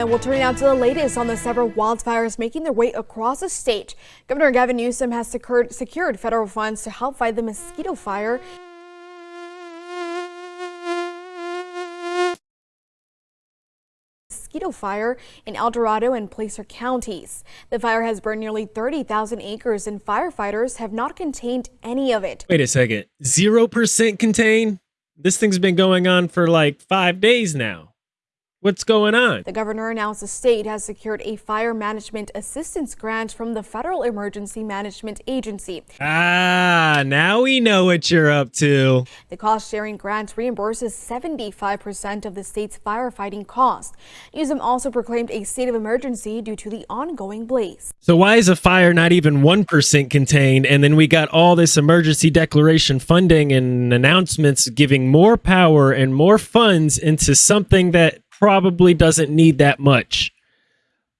And we'll turn now to the latest on the several wildfires making their way across the state. Governor Gavin Newsom has secured, secured federal funds to help fight the mosquito fire. mosquito fire in El Dorado and Placer counties. The fire has burned nearly 30,000 acres and firefighters have not contained any of it. Wait a second. 0% contain? This thing's been going on for like five days now. What's going on? The governor announced the state has secured a fire management assistance grant from the Federal Emergency Management Agency. Ah, now we know what you're up to. The cost sharing grant reimburses 75% of the state's firefighting cost. Newsom also proclaimed a state of emergency due to the ongoing blaze. So why is a fire not even 1% contained and then we got all this emergency declaration funding and announcements giving more power and more funds into something that probably doesn't need that much.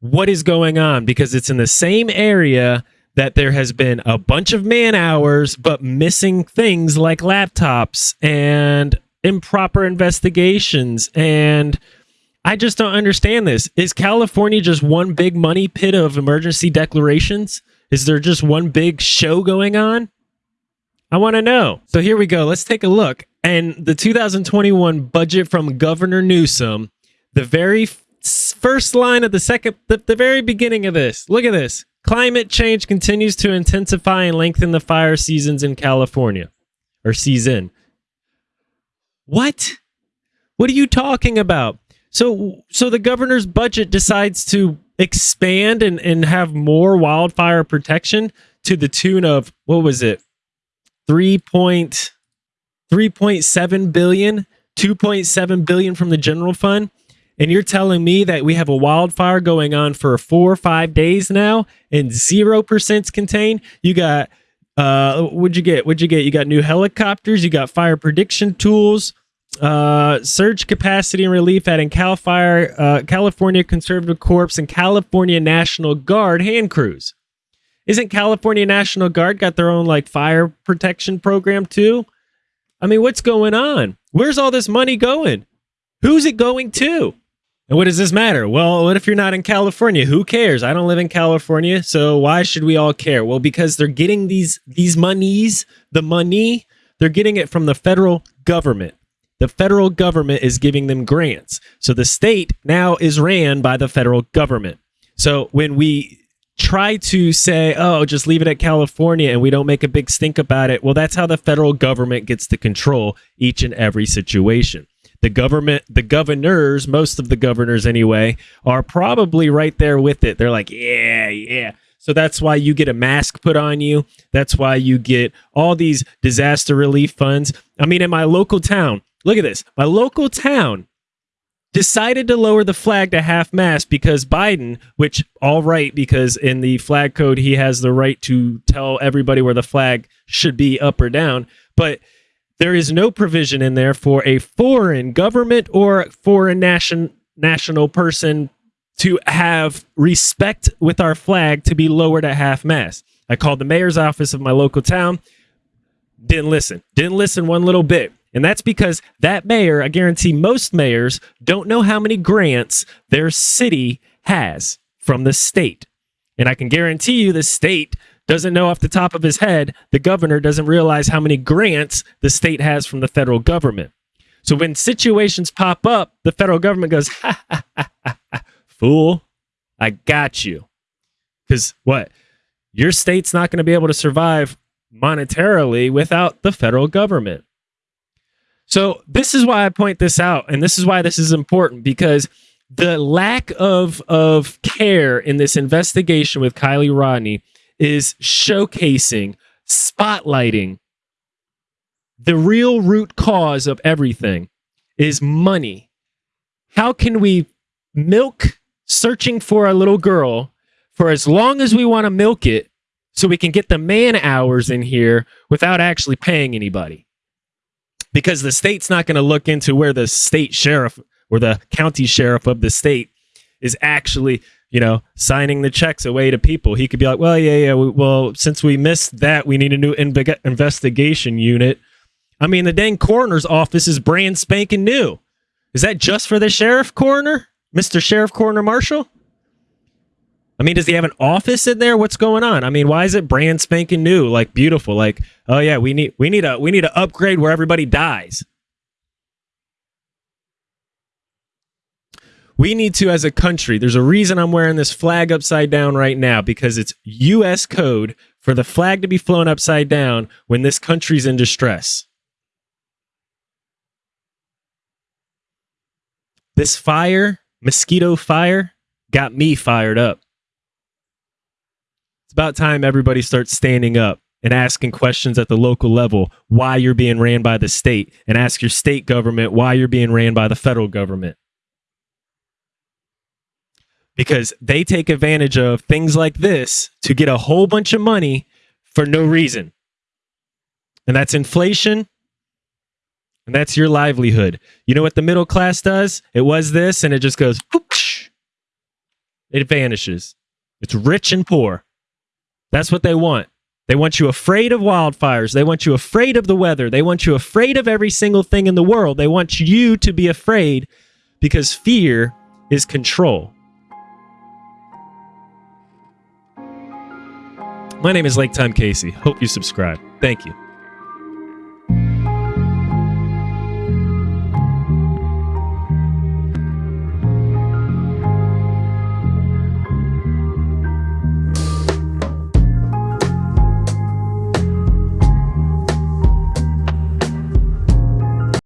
What is going on? Because it's in the same area that there has been a bunch of man hours, but missing things like laptops and improper investigations. And I just don't understand this. Is California just one big money pit of emergency declarations? Is there just one big show going on? I want to know. So here we go. Let's take a look. And the 2021 budget from Governor Newsom the very first line of the second, the, the very beginning of this. Look at this. Climate change continues to intensify and lengthen the fire seasons in California. Or season. What? What are you talking about? So so the governor's budget decides to expand and, and have more wildfire protection to the tune of what was it? 3.3.7 billion, 2.7 billion from the general fund and you're telling me that we have a wildfire going on for four or five days now and zero percent contained? You got uh what'd you get? What'd you get? You got new helicopters you got fire prediction tools uh surge capacity and relief adding cal fire uh, california conservation corps and california national guard hand crews. Isn't california national guard got their own like fire protection program too? I mean what's going on? Where's all this money going? Who's it going to and what does this matter? Well, what if you're not in California? Who cares? I don't live in California, so why should we all care? Well, because they're getting these these monies, the money, they're getting it from the federal government. The federal government is giving them grants. So the state now is ran by the federal government. So when we try to say, oh, just leave it at California and we don't make a big stink about it, well, that's how the federal government gets to control each and every situation the government, the governors, most of the governors anyway, are probably right there with it. They're like, yeah, yeah. So that's why you get a mask put on you. That's why you get all these disaster relief funds. I mean, in my local town, look at this. My local town decided to lower the flag to half mast because Biden, which all right, because in the flag code, he has the right to tell everybody where the flag should be up or down. But there is no provision in there for a foreign government or foreign nation national person to have respect with our flag to be lowered at half mast. I called the mayor's office of my local town. Didn't listen. Didn't listen one little bit. And that's because that mayor, I guarantee most mayors don't know how many grants their city has from the state. And I can guarantee you the state doesn't know off the top of his head, the governor doesn't realize how many grants the state has from the federal government. So when situations pop up, the federal government goes, ha, ha, ha, ha, fool, I got you. Because what? Your state's not going to be able to survive monetarily without the federal government. So this is why I point this out, and this is why this is important because the lack of of care in this investigation with Kiely Rodni is showcasing, spotlighting the real root cause of everything is money. How can we milk searching for a little girl for as long as we want to milk it so we can get the man hours in here without actually paying anybody? Because the state's not going to look into where the state sheriff or the county sheriff of the state is actually you know, signing the checks away to people. He could be like, well, yeah, yeah, well, since we missed that, we need a new investigation unit. I mean, the dang coroner's office is brand spanking new. Is that just for the sheriff coroner? Mr. Sheriff Coroner Marshall? I mean, does he have an office in there? What's going on? I mean, why is it brand spanking new, like beautiful? Like, oh yeah, we need we need a we need to upgrade where everybody dies. We need to, as a country, there's a reason I'm wearing this flag upside down right now because it's U.S. code for the flag to be flown upside down when this country's in distress. This fire, mosquito fire, got me fired up. It's about time everybody starts standing up and asking questions at the local level why you're being ran by the state and ask your state government why you're being ran by the federal government. Because they take advantage of things like this to get a whole bunch of money for no reason. And that's inflation. And that's your livelihood. You know what the middle class does? It was this and it just goes, whoosh, it vanishes. It's rich and poor. That's what they want. They want you afraid of wildfires. They want you afraid of the weather. They want you afraid of every single thing in the world. They want you to be afraid because fear is control. My name is Lake Time Casey. Hope you subscribe. Thank you.